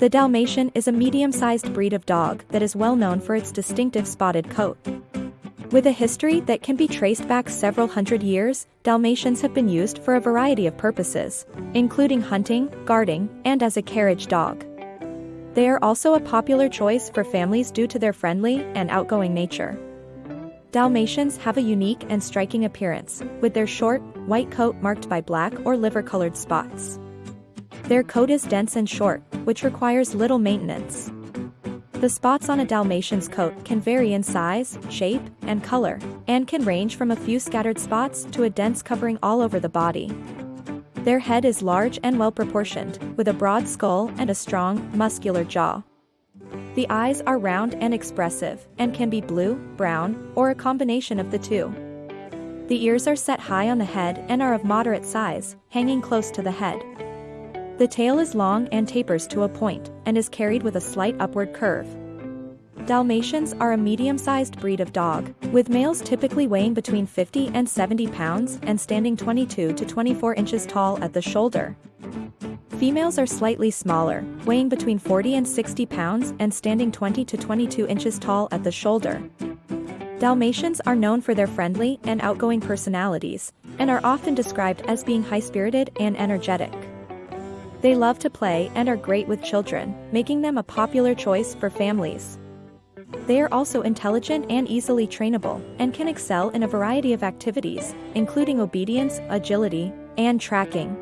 The Dalmatian is a medium-sized breed of dog that is well known for its distinctive spotted coat. With a history that can be traced back several hundred years, Dalmatians have been used for a variety of purposes, including hunting, guarding, and as a carriage dog. They are also a popular choice for families due to their friendly and outgoing nature. Dalmatians have a unique and striking appearance, with their short, white coat marked by black or liver-colored spots. Their coat is dense and short, which requires little maintenance. The spots on a Dalmatian's coat can vary in size, shape, and color, and can range from a few scattered spots to a dense covering all over the body. Their head is large and well proportioned, with a broad skull and a strong, muscular jaw. The eyes are round and expressive, and can be blue, brown, or a combination of the two. The ears are set high on the head and are of moderate size, hanging close to the head. The tail is long and tapers to a point, and is carried with a slight upward curve. Dalmatians are a medium-sized breed of dog, with males typically weighing between 50 and 70 pounds and standing 22 to 24 inches tall at the shoulder. Females are slightly smaller, weighing between 40 and 60 pounds and standing 20 to 22 inches tall at the shoulder. Dalmatians are known for their friendly and outgoing personalities, and are often described as being high-spirited and energetic. They love to play and are great with children, making them a popular choice for families. They are also intelligent and easily trainable, and can excel in a variety of activities, including obedience, agility, and tracking.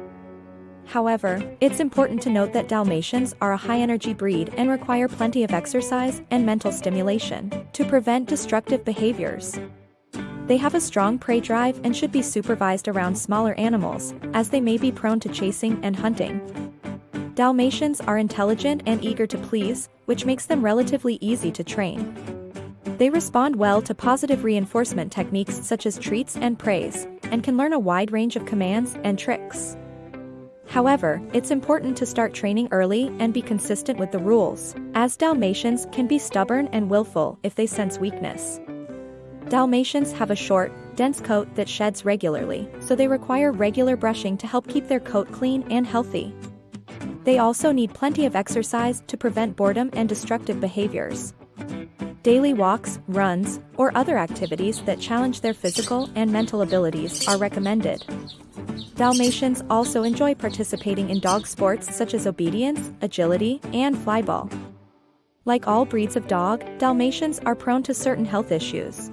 However, it's important to note that Dalmatians are a high-energy breed and require plenty of exercise and mental stimulation to prevent destructive behaviors. They have a strong prey drive and should be supervised around smaller animals, as they may be prone to chasing and hunting. Dalmatians are intelligent and eager to please, which makes them relatively easy to train. They respond well to positive reinforcement techniques such as treats and praise, and can learn a wide range of commands and tricks. However, it's important to start training early and be consistent with the rules, as Dalmatians can be stubborn and willful if they sense weakness. Dalmatians have a short, dense coat that sheds regularly, so they require regular brushing to help keep their coat clean and healthy. They also need plenty of exercise to prevent boredom and destructive behaviors. Daily walks, runs, or other activities that challenge their physical and mental abilities are recommended. Dalmatians also enjoy participating in dog sports such as obedience, agility, and flyball. Like all breeds of dog, Dalmatians are prone to certain health issues.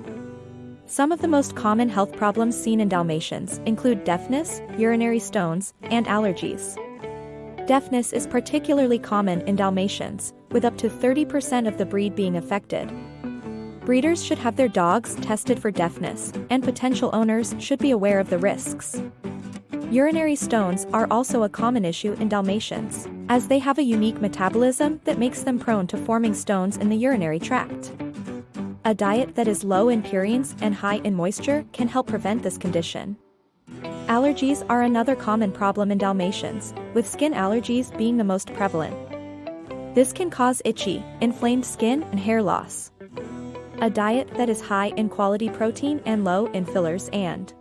Some of the most common health problems seen in Dalmatians include deafness, urinary stones, and allergies. Deafness is particularly common in Dalmatians, with up to 30% of the breed being affected. Breeders should have their dogs tested for deafness, and potential owners should be aware of the risks. Urinary stones are also a common issue in Dalmatians, as they have a unique metabolism that makes them prone to forming stones in the urinary tract. A diet that is low in purines and high in moisture can help prevent this condition. Allergies are another common problem in Dalmatians, with skin allergies being the most prevalent. This can cause itchy, inflamed skin and hair loss. A diet that is high in quality protein and low in fillers and